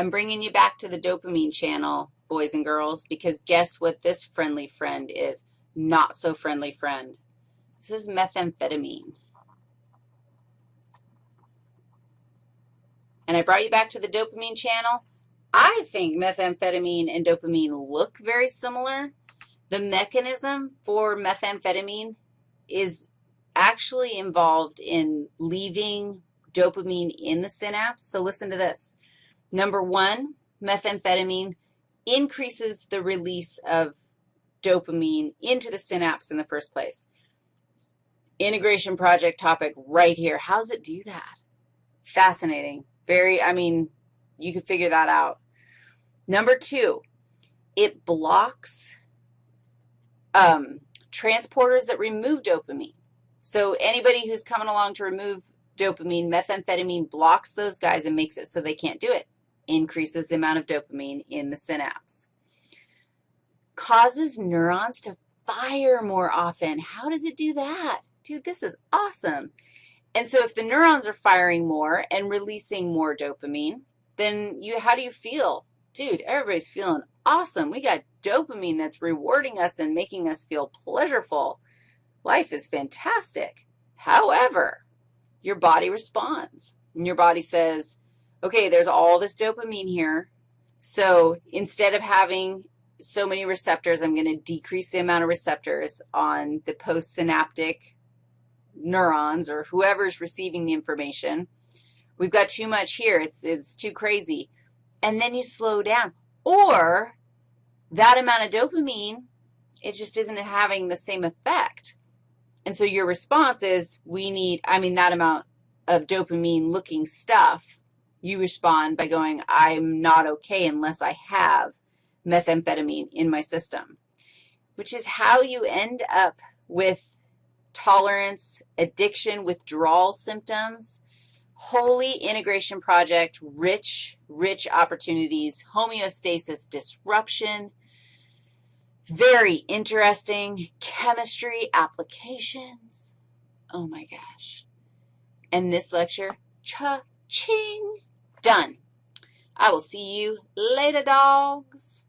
I'm bringing you back to the dopamine channel, boys and girls, because guess what this friendly friend is? Not so friendly friend. This is methamphetamine. And I brought you back to the dopamine channel. I think methamphetamine and dopamine look very similar. The mechanism for methamphetamine is actually involved in leaving dopamine in the synapse. So listen to this. Number one, methamphetamine increases the release of dopamine into the synapse in the first place. Integration project topic right here. How does it do that? Fascinating. Very, I mean, you could figure that out. Number two, it blocks um, transporters that remove dopamine. So anybody who's coming along to remove dopamine, methamphetamine blocks those guys and makes it so they can't do it, increases the amount of dopamine in the synapse. Causes neurons to fire more often. How does it do that? Dude, this is awesome. And so if the neurons are firing more and releasing more dopamine, then you, how do you feel? Dude, everybody's feeling awesome. We got dopamine that's rewarding us and making us feel pleasureful. Life is fantastic. However, your body responds. And your body says, okay, there's all this dopamine here. So instead of having so many receptors, I'm going to decrease the amount of receptors on the postsynaptic neurons or whoever's receiving the information. We've got too much here. It's, it's too crazy. And then you slow down. Or that amount of dopamine, it just isn't having the same effect. And so your response is, we need, I mean, that amount of dopamine-looking stuff, you respond by going, I'm not okay unless I have methamphetamine in my system, which is how you end up with tolerance, addiction, withdrawal symptoms, holy integration project, rich, rich opportunities, homeostasis disruption, very interesting chemistry applications. Oh, my gosh. And this lecture, cha-ching, done. I will see you later, dogs.